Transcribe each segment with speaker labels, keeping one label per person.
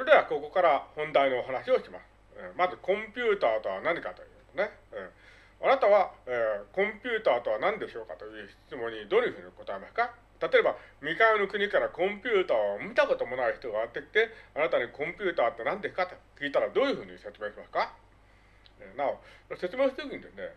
Speaker 1: それではここから本題のお話をします。まずコンピューターとは何かというとね、あなたは、えー、コンピューターとは何でしょうかという質問にどういうふうに答えますか？例えば、未開の国からコンピューターを見たこともない人がやってきて、あなたにコンピューターって何ですか？と聞いたらどういうふうに説明しますか？えなお、説明するときにですね、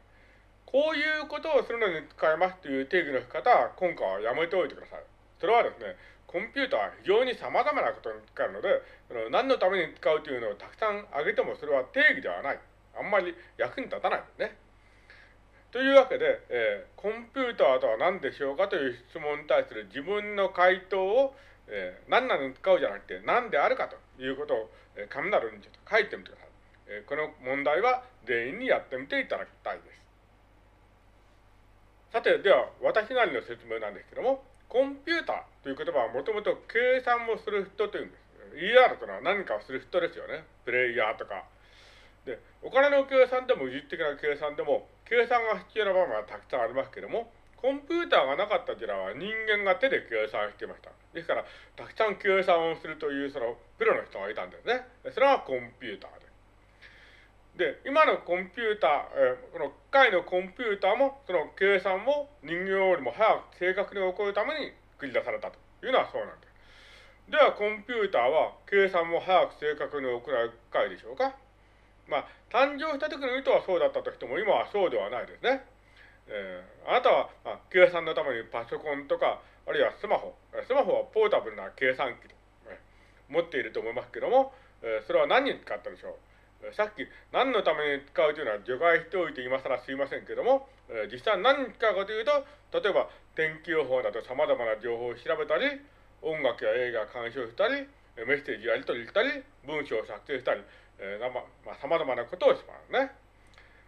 Speaker 1: こういうことをするのに使えますという定義の仕方は今回はやめておいてください。それはですね、コンピューターは非常に様々なことに使うので、その何のために使うというのをたくさん挙げてもそれは定義ではない。あんまり役に立たないんですね。というわけで、えー、コンピューターとは何でしょうかという質問に対する自分の回答を、えー、何なのに使うじゃなくて何であるかということを、えー、紙などにちょっと書いてみてください。えー、この問題は全員にやってみていただきたいです。さて、では私なりの説明なんですけども、コンピューターという言葉はもともと計算をする人というんです。ER というのは何かをする人ですよね。プレイヤーとか。で、お金の計算でも技術的な計算でも、計算が必要な場面はたくさんありますけども、コンピューターがなかった時代は人間が手で計算していました。ですから、たくさん計算をするというそのプロの人がいたんですね。それはコンピューターで、今のコンピューター、えー、この機械のコンピューターも、その計算も人形よりも早く正確に起こるために作り出されたというのはそうなんです。では、コンピューターは計算も早く正確に行う機械でしょうかまあ、誕生した時の意図はそうだったとしても、今はそうではないですね。えー、あなたは、まあ、計算のためにパソコンとか、あるいはスマホ、スマホはポータブルな計算機と、え、持っていると思いますけども、えー、それは何に使ったでしょう？さっき何のために使うというのは除外しておいて今更すいませんけども、え、実際何に使うかというと、例えば天気予報など様々な情報を調べたり、音楽や映画を鑑賞したり、メッセージやり取りしたり、文章を作成したり、えー、ま、様々なことをしますね。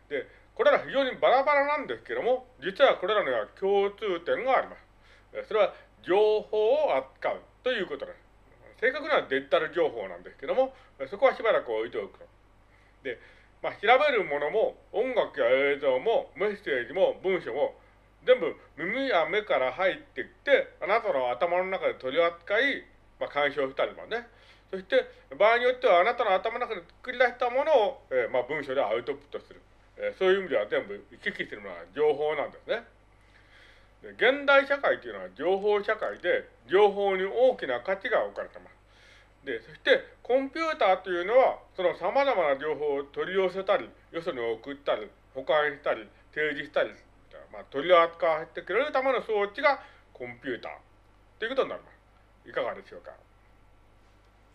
Speaker 1: で、これら非常にバラバラなんですけども、実はこれらには共通点があります。それは情報を扱うということです。正確にはデジタル情報なんですけども、そこはしばらく置いておく。で、まあ、調べるものも音楽や映像もメッセージも文章も全部耳や目から入ってきて、あなたの頭の中で取り扱い、まあ、干渉したりとかね。そして、場合によってはあなたの頭の中で作り出したものを、えー、まあ、文章でアウトプットする。えー、そういう意味では全部行き来するのは情報なんですね。で現代社会というのは情報社会で、情報に大きな価値が置かれています。で、そして、コンピューターというのは、その様々な情報を取り寄せたり、よそに送ったり、保管したり、提示したり、まあ、取り扱わせてくれるための装置がコンピューターということになります。いかがでしょうか？